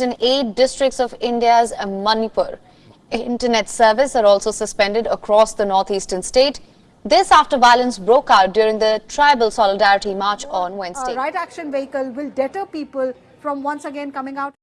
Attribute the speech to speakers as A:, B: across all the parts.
A: in eight districts of India's Manipur. Internet service are also suspended across the northeastern state. This after violence broke out during the Tribal Solidarity March on Wednesday.
B: A right action vehicle will deter people from once again coming out.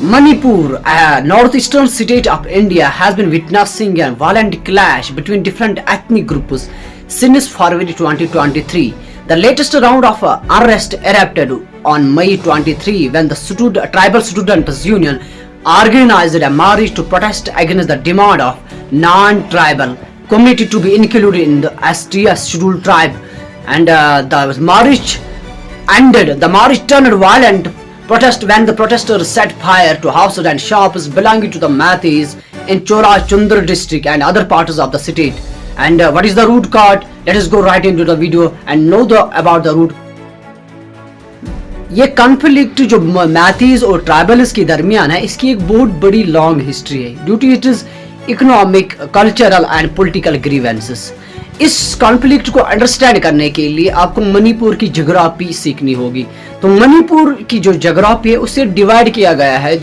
C: Manipur, a northeastern state of India, has been witnessing a violent clash between different ethnic groups since February 2023. The latest round of uh, arrest erupted on May 23 when the stud- Tribal Students Union organized a march to protest against the demand of non-tribal community to be included in the STS scheduled tribe and uh, the march ended. The march turned violent protest when the protesters set fire to houses and shops belonging to the Mathis in Chora Chundra district and other parts of the state. And uh, what is the root cause? Let us go right into the video and know the about the root. یہ conflict جو میتھیز اور tribals کے درمیان ہے اس کی ایک بہت بڑی لانگ ہسٹری ہے۔ Due to it is economic cultural and political grievances us conflict کو انڈرسٹینڈ کرنے کے لیے آپ کو منی پور کی جغرافی سیکھنی ہوگی۔ تو منی پور کی جو جغرافی ہے اسے ڈیوائڈ کیا گیا ہے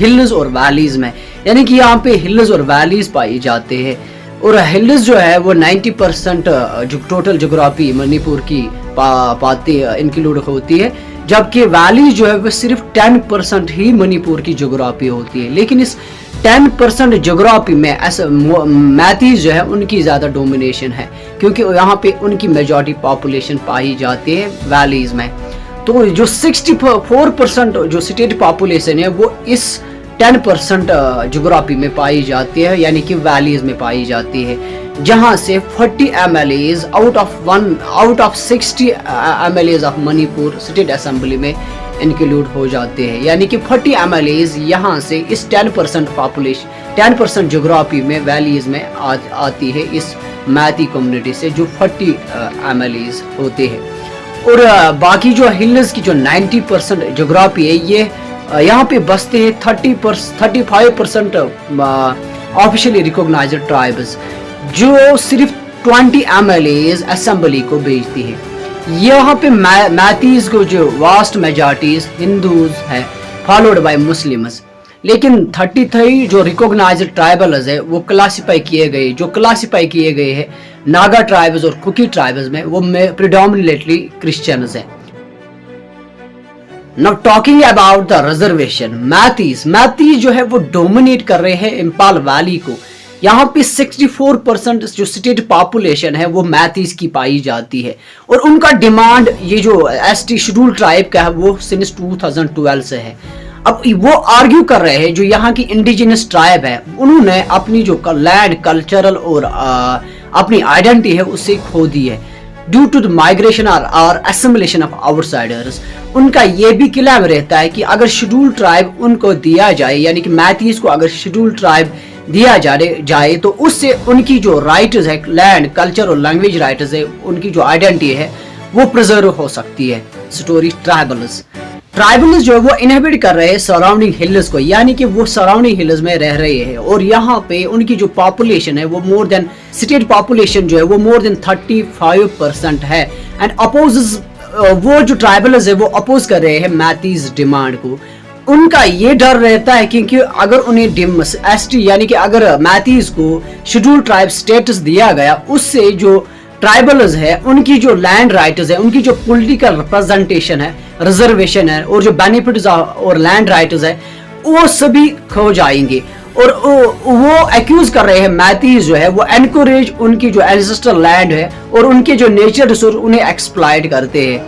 C: ہلز اور ویلیز میں۔ یعنی کہ یہاں پہ ہلز اور ویلیز پائی جاتے ہیں۔ اور ہلز جو ہے وہ نائنٹی پرسنٹ جو ٹوٹل جغرافی منی پور کی پاتی انکلوڈ ہوتی ہے، جبکہ ویلی جو ہے وہ صرف ٹین پرسنٹ ہی منی پور کی جغرافی ہوتی ہے۔ لیکن اس ٹین پرسنٹ جغرافی میں ایسا میتھیز جو ہے ان کی زیادہ ڈومینیشن ہے، کیونکہ یہاں پہ ان کی میجورٹی پاپولیشن پائی جاتی ہے ویلیز میں۔ تو جو سکسٹی فور پرسنٹ جو اسٹیٹ پاپولیشن ہے وہ اس ٹین پرسنٹ جغرافی میں پائی جاتی ہے یعنی کہ ویلیز میں پائی جاتی ہے، جہاں سے forty M L As out of one out of sixty M L As of Manipur state assembly میں انکلوڈ ہو جاتے ہیں۔ یعنی کہ فورٹی ایم ایل ایز یہاں سے اس ten percent population ten percent جغرافی میں ویلیز میں آتی ہے اس میتی کمیونٹی سے جو فورٹی ایم ایل ایز ہوتے ہیں۔ اور باقی جو ہلز کی جو نائنٹی پرسنٹ جغرافی ہے، یہ یہاں پہ بستے ہیں thirty thirty five percent officially recognised tribes جو صرف twenty M L As assembly کو بھیجتی ہے یہاں پہ میتھیز کو جو واسٹ میجارٹیز ہندوز ہے فالوڈ بائی مسلمز لیکن تھرٹی تھری جو ریکوگنائزڈ ٹرائبلز ہے وہ کلاسیفائی کیے گئے جو کلاسیفائی کیے گئے ہیں، ناگا ٹرائبز اور کوکی ٹرائبز میں، وہ پریڈومنیٹلی کرسچنز ہیں۔ Now talking about the reservation, Meiteis Meiteis جو ہے وہ ڈومینیٹ کر رہے ہیں امپال ویلی کو۔ یہاں پہ سکسٹی فور پرسنٹ جو اسٹیٹ پاپولیشن ہے وہ میتھیز کی پائی جاتی ہے۔ اور ان کا ڈیمانڈ یہ جو ایس ٹی شیڈول ٹرائب کا ہے وہ سنس ٹو تھاؤزنڈ ٹویلو سے ہے۔ اب وہ آرگیو کر رہے ہیں جو یہاں کی انڈیجنس ٹرائب ہے انہوں نے اپنی جو لینڈ کلچرل اور اپنی آئیڈینٹی ہے اسے کھو دی ہے۔ ڈیو ٹو مائگریشن اور اسمبلیشن آف آؤٹ سائڈرز ان کا یہ بھی کلیم رہتا ہے کہ اگر شیڈول ٹرائب ان کو دیا جائے یعنی کہ میتھیز کو اگر شیڈول ٹرائب دیا جائے تو اس سے ان کی جو رائٹز ہے لینڈ کلچر اور لینگویج رائٹز ہے ان کی جو آئیڈینٹی ہے وہ پرزرو ہو سکتی ہے سٹوری ٹرائبلز ٹرائبلز جو ہے وہ انہیبٹ کر رہے ہیں سراؤنڈنگ ہلز کو یعنی کہ وہ سراؤنڈنگ ہلز میں رہ رہے ہیں۔ اور یہاں پہ ان کی جو پاپولیشن ہے وہ مور دین سٹیٹ پاپولیشن جو ہے وہ more than thirty five percent ہے اینڈ اپوزز وہ جو ٹرائبلز ہے وہ اپوز کر رہے ہیں میتھیز ڈیمانڈ کو۔ ان کا یہ ڈر رہتا ہے کیونکہ اگر انہیں ایس ٹی یعنی کہ اگر میتھیز کو شیڈول ٹرائب سٹیٹس دیا گیا، اس سے جو ٹرائبلز ہے ان کی جو لینڈ رائٹز ہے ان کی جو پولیٹیکل ریپرزنٹیشن ہے ریزرویشن ہے، اور جو بینیفٹز اور لینڈ رائٹز ہے وہ سبھی کھو جائیں گے۔ اور وہ ایکیوز کر رہے ہیں میتھیز جو ہے، وہ انکوریج ان کی جو اینسسٹر لینڈ ہے، اور ان کے جو نیچر ریسورس انہیں ایکسپلائٹ کرتے ہیں۔